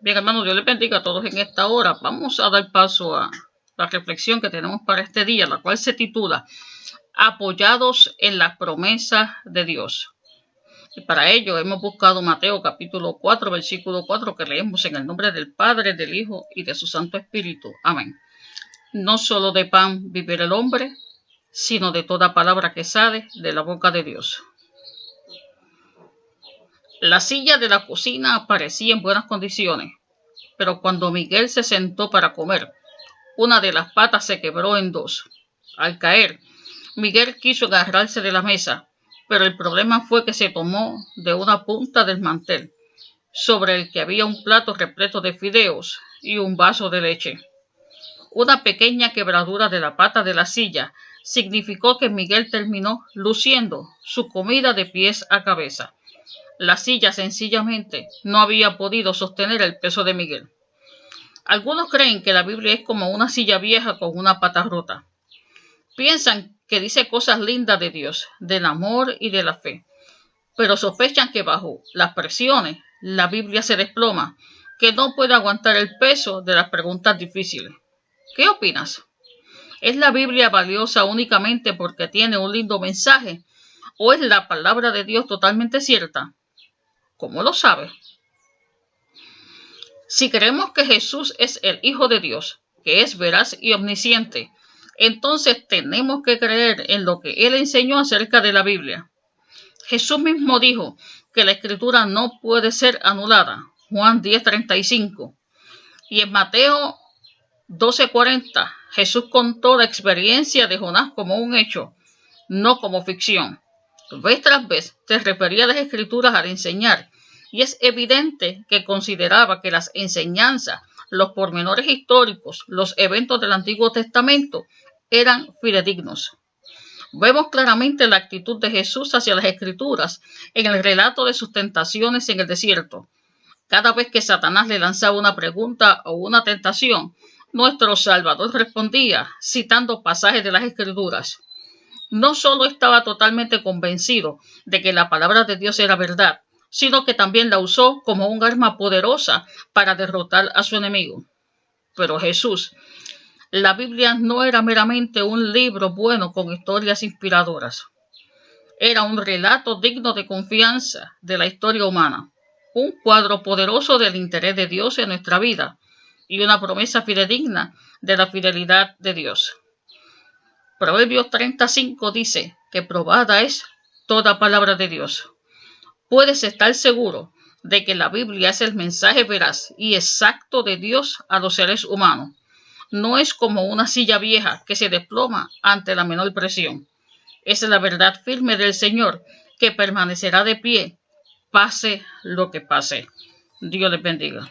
Bien, hermanos, Dios les bendiga a todos en esta hora. Vamos a dar paso a la reflexión que tenemos para este día, la cual se titula Apoyados en las promesas de Dios. Y para ello hemos buscado Mateo capítulo 4, versículo 4, que leemos en el nombre del Padre, del Hijo y de su Santo Espíritu. Amén. No solo de pan vivirá el hombre, sino de toda palabra que sale de la boca de Dios. La silla de la cocina parecía en buenas condiciones, pero cuando Miguel se sentó para comer, una de las patas se quebró en dos. Al caer, Miguel quiso agarrarse de la mesa, pero el problema fue que se tomó de una punta del mantel, sobre el que había un plato repleto de fideos y un vaso de leche. Una pequeña quebradura de la pata de la silla significó que Miguel terminó luciendo su comida de pies a cabeza. La silla sencillamente no había podido sostener el peso de Miguel. Algunos creen que la Biblia es como una silla vieja con una pata rota. Piensan que dice cosas lindas de Dios, del amor y de la fe, pero sospechan que bajo las presiones la Biblia se desploma, que no puede aguantar el peso de las preguntas difíciles. ¿Qué opinas? ¿Es la Biblia valiosa únicamente porque tiene un lindo mensaje? ¿O es la palabra de Dios totalmente cierta? ¿Cómo lo sabe? Si creemos que Jesús es el Hijo de Dios, que es veraz y omnisciente, entonces tenemos que creer en lo que Él enseñó acerca de la Biblia. Jesús mismo dijo que la escritura no puede ser anulada. Juan 10:35. Y en Mateo 12:40, Jesús contó la experiencia de Jonás como un hecho, no como ficción vez tras vez se refería a las escrituras al enseñar, y es evidente que consideraba que las enseñanzas, los pormenores históricos, los eventos del Antiguo Testamento eran fidedignos. Vemos claramente la actitud de Jesús hacia las escrituras en el relato de sus tentaciones en el desierto. Cada vez que Satanás le lanzaba una pregunta o una tentación, nuestro Salvador respondía citando pasajes de las escrituras no solo estaba totalmente convencido de que la palabra de Dios era verdad, sino que también la usó como un arma poderosa para derrotar a su enemigo. Pero Jesús, la Biblia no era meramente un libro bueno con historias inspiradoras. Era un relato digno de confianza de la historia humana, un cuadro poderoso del interés de Dios en nuestra vida y una promesa fidedigna de la fidelidad de Dios. Proverbios 35 dice que probada es toda palabra de Dios. Puedes estar seguro de que la Biblia es el mensaje veraz y exacto de Dios a los seres humanos. No es como una silla vieja que se desploma ante la menor presión. Es la verdad firme del Señor que permanecerá de pie, pase lo que pase. Dios les bendiga.